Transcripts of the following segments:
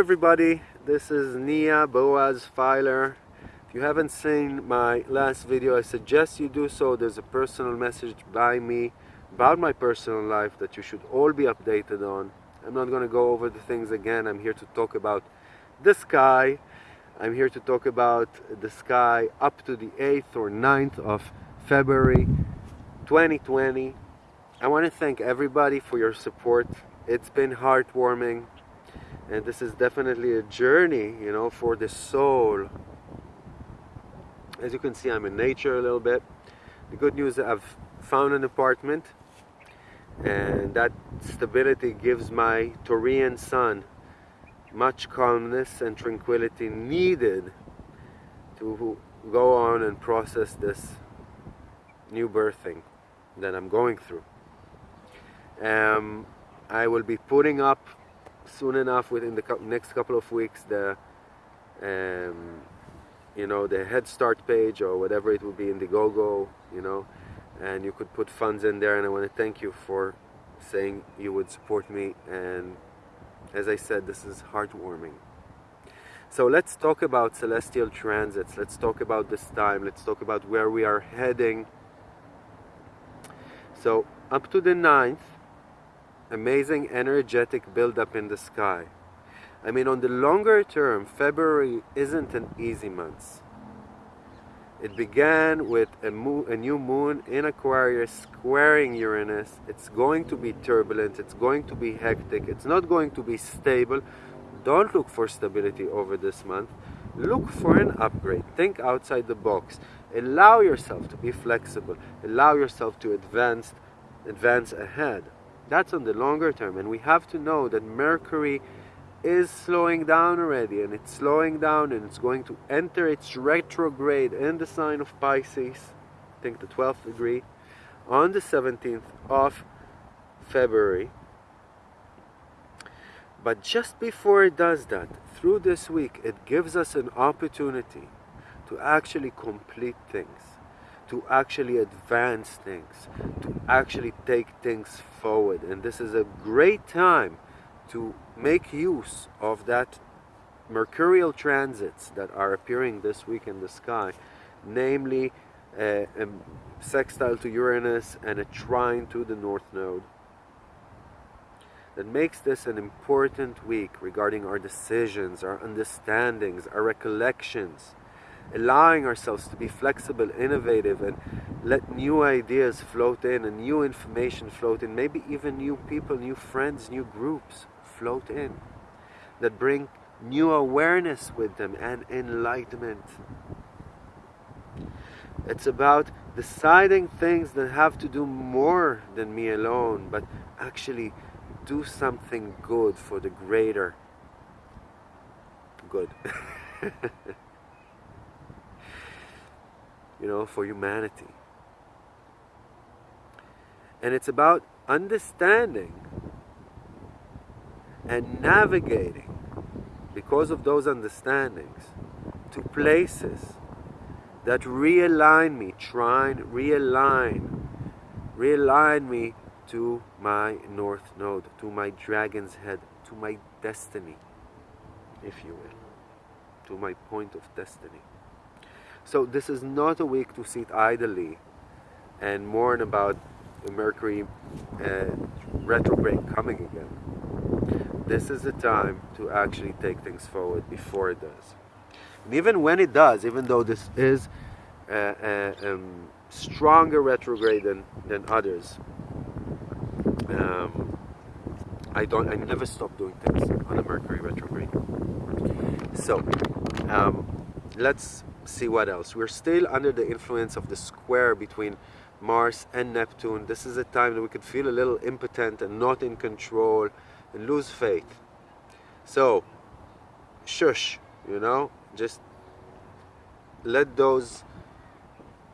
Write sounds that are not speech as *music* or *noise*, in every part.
everybody, this is Nia Boaz Fyler. If you haven't seen my last video, I suggest you do so. There's a personal message by me about my personal life that you should all be updated on. I'm not going to go over the things again. I'm here to talk about the sky. I'm here to talk about the sky up to the 8th or 9th of February 2020. I want to thank everybody for your support. It's been heartwarming and this is definitely a journey, you know, for the soul. As you can see, I'm in nature a little bit. The good news I've found an apartment and that stability gives my Taurian sun much calmness and tranquility needed to go on and process this new birthing that I'm going through. Um, I will be putting up soon enough within the next couple of weeks the um, you know the Head Start page or whatever it will be Indiegogo you know and you could put funds in there. And I want to thank you for saying you would support me. And as I said this is heartwarming. So let's talk about celestial transits. Let's talk about this time. Let's talk about where we are heading. So up to the 9th amazing energetic buildup in the sky. I mean, on the longer term, February isn't an easy month. It began with a, a, new moon in Aquarius squaring Uranus. It's going to be turbulent, it's going to be hectic, it's not going to be stable. Don't look for stability over this month. Look for an upgrade. Think outside the box. Allow yourself to be flexible. Allow yourself to advance, advance ahead. That's on the longer term. And we have to know that Mercury is slowing down already and it's slowing down and it's going to enter its retrograde in the sign of Pisces, I think the 12th degree, on the 17th of February. But just before it does that, through this week, it gives us an opportunity to actually complete things to actually advance things, to actually take things forward. And this is a great time to make use of that mercurial transits that are appearing this week in the sky, namely uh, a sextile to Uranus and a trine to the North Node. That makes this an important week regarding our decisions, our understandings, our recollections, allowing ourselves to be flexible, innovative, and let new ideas float in and new information float in, maybe even new people, new friends, new groups float in that bring new awareness with them and enlightenment. It's about deciding things that have to do more than me alone, but actually do something good for the greater good. *laughs* you know, for humanity. And it's about understanding and navigating because of those understandings to places that realign me, try and realign, realign me to my north node, to my dragon's head, to my destiny, if you will, to my point of destiny. So this is not a week to sit idly and mourn about the Mercury uh, retrograde coming again. This is the time to actually take things forward before it does. And even when it does, even though this is a, a um, stronger retrograde than, than others, um, I don't. I never stop doing things on a Mercury retrograde. So um, let's see what else. We're still under the influence of the square between Mars and Neptune. This is a time that we could feel a little impotent and not in control and lose faith. So, shush, you know, just let those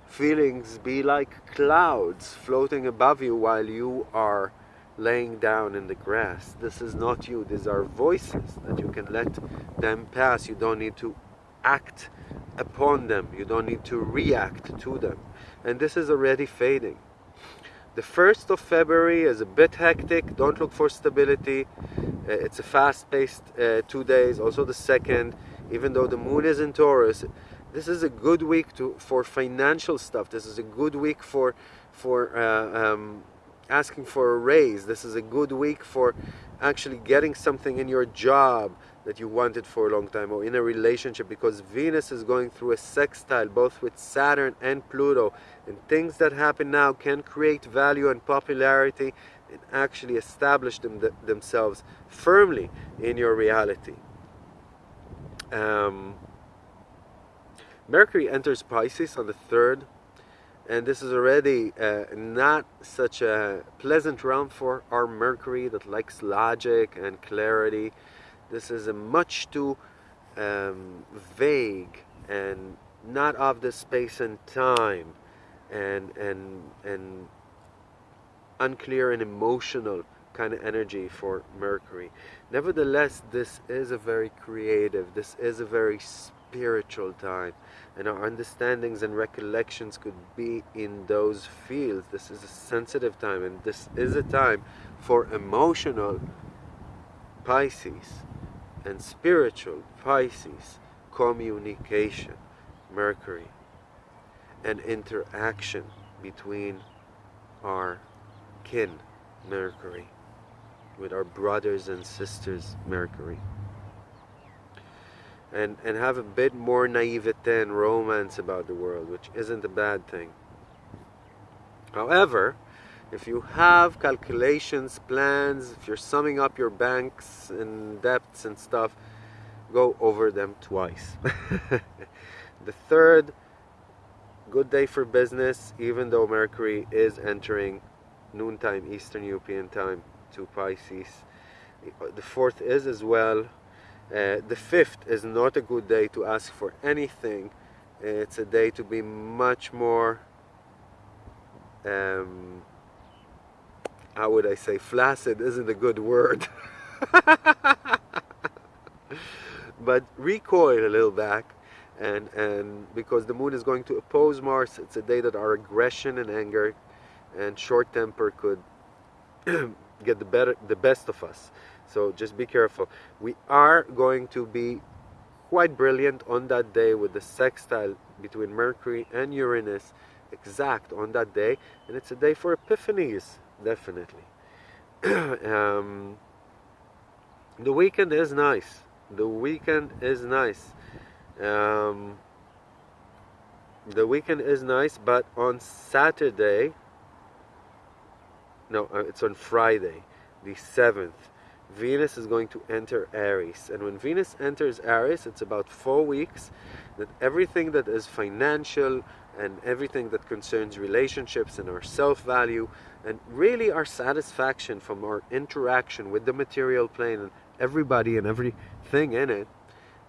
feelings be like clouds floating above you while you are laying down in the grass. This is not you. These are voices that you can let them pass. You don't need to act upon them. You don't need to react to them. And this is already fading. The 1st of February is a bit hectic. Don't look for stability. Uh, it's a fast-paced uh, two days. Also the second, even though the moon is in Taurus, this is a good week to for financial stuff. This is a good week for for uh, um, asking for a raise. This is a good week for actually getting something in your job that you wanted for a long time or in a relationship because Venus is going through a sextile both with Saturn and Pluto and things that happen now can create value and popularity and actually establish them th themselves firmly in your reality. Um, Mercury enters Pisces on the 3rd and this is already uh, not such a pleasant realm for our Mercury that likes logic and clarity this is a much too um, vague and not of the space and time and and and unclear and emotional kind of energy for Mercury. Nevertheless, this is a very creative, this is a very spiritual time, and our understandings and recollections could be in those fields. This is a sensitive time, and this is a time for emotional Pisces and spiritual Pisces communication Mercury and interaction between our kin Mercury with our brothers and sisters Mercury. And and have a bit more naivete and romance about the world which isn't a bad thing. However if you have calculations, plans, if you're summing up your banks and debts and stuff, go over them twice. *laughs* the third, good day for business, even though Mercury is entering noontime Eastern European time to Pisces. The fourth is as well. Uh, the fifth is not a good day to ask for anything. It's a day to be much more um, how would I say, flaccid isn't a good word. *laughs* but recoil a little back and and because the moon is going to oppose Mars it's a day that our aggression and anger and short temper could *clears throat* get the better the best of us. So just be careful. We are going to be quite brilliant on that day with the sextile between Mercury and Uranus exact on that day and it's a day for epiphanies definitely. *clears throat* um, the weekend is nice. The weekend is nice. Um, the weekend is nice, but on Saturday, no, uh, it's on Friday, the 7th, Venus is going to enter Aries. And when Venus enters Aries, it's about four weeks that everything that is financial, and everything that concerns relationships and our self-value and really our satisfaction from our interaction with the material plane and everybody and everything in it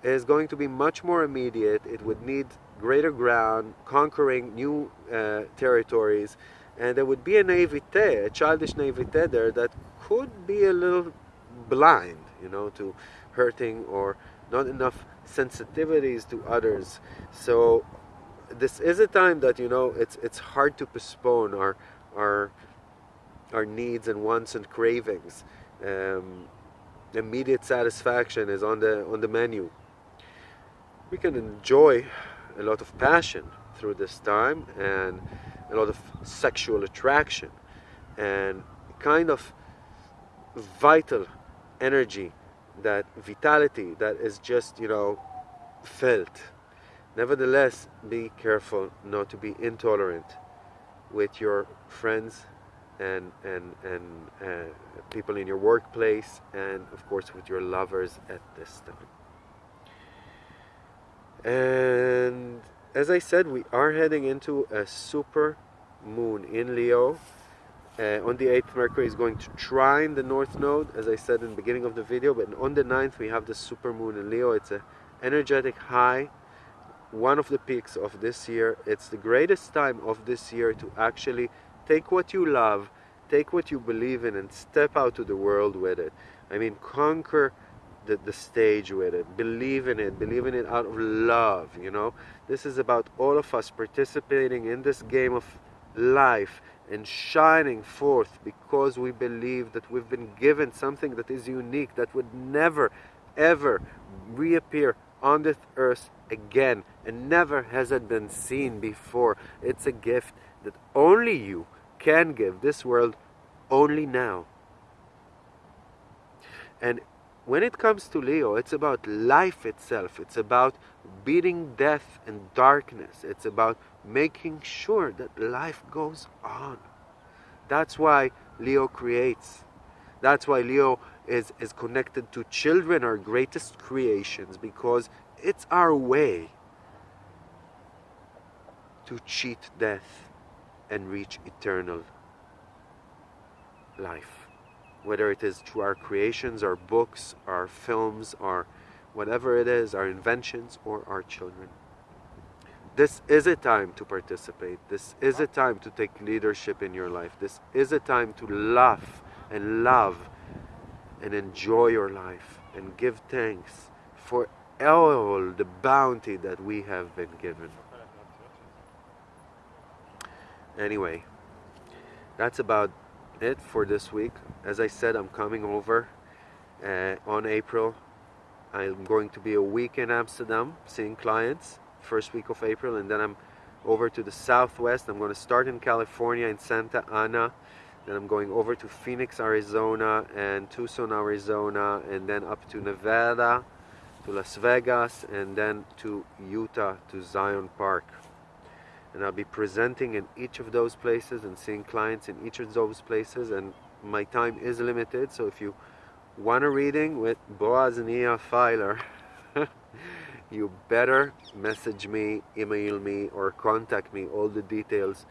is going to be much more immediate. It would need greater ground, conquering new uh, territories, and there would be a naivete, a childish naivete there that could be a little blind, you know, to hurting or not enough sensitivities to others. So this is a time that you know it's it's hard to postpone our our our needs and wants and cravings. Um, immediate satisfaction is on the on the menu. We can enjoy a lot of passion through this time and a lot of sexual attraction and kind of vital energy that vitality that is just you know felt Nevertheless, be careful not to be intolerant with your friends and and and uh, people in your workplace and of course with your lovers at this time. And as I said, we are heading into a super moon in Leo. Uh, on the 8th, Mercury is going to trine the North Node, as I said in the beginning of the video. But on the 9th, we have the super moon in Leo. It's an energetic high one of the peaks of this year. It's the greatest time of this year to actually take what you love, take what you believe in, and step out to the world with it. I mean, conquer the, the stage with it. Believe in it. Believe in it out of love, you know? This is about all of us participating in this game of life and shining forth because we believe that we've been given something that is unique, that would never, ever reappear on this earth again and never has it been seen before. It's a gift that only you can give this world only now. And when it comes to Leo, it's about life itself. It's about beating death and darkness. It's about making sure that life goes on. That's why Leo creates. That's why Leo is, is connected to children, our greatest creations, because it's our way to cheat death and reach eternal life. Whether it is through our creations, our books, our films, our whatever it is, our inventions, or our children. This is a time to participate. This is a time to take leadership in your life. This is a time to laugh and love and enjoy your life and give thanks for all the bounty that we have been given. Anyway, that's about it for this week. As I said, I'm coming over uh, on April. I'm going to be a week in Amsterdam seeing clients first week of April and then I'm over to the southwest. I'm going to start in California in Santa Ana. Then I'm going over to Phoenix, Arizona and Tucson, Arizona and then up to Nevada, to Las Vegas and then to Utah, to Zion Park. And I'll be presenting in each of those places and seeing clients in each of those places and my time is limited so if you want a reading with Boaz Nia Fyler *laughs* you better message me, email me, or contact me. All the details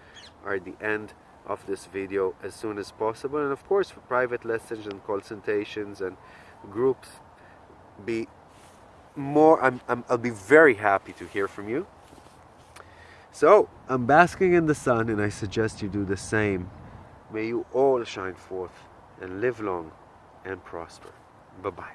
are at the end of this video as soon as possible. And of course, for private lessons and consultations and groups, be more. I'm, I'm, I'll be very happy to hear from you. So, I'm basking in the sun, and I suggest you do the same. May you all shine forth and live long and prosper. Bye bye.